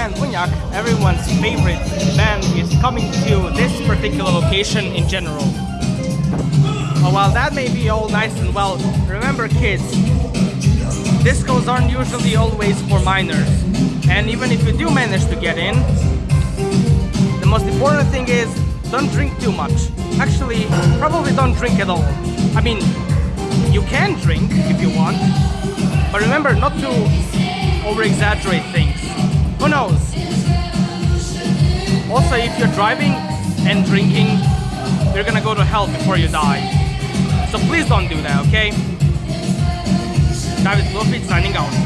and Bunyak, everyone's favorite band, is coming to this particular location in general. But while that may be all nice and well, remember kids, discos aren't usually always for minors. And even if you do manage to get in, the most important thing is don't drink too much. Actually, probably don't drink at all. I mean, you can drink if you want, but remember not to over-exaggerate things. Who knows? Also, if you're driving and drinking, you're gonna go to hell before you die. So please don't do that, okay? David Bluffit signing out.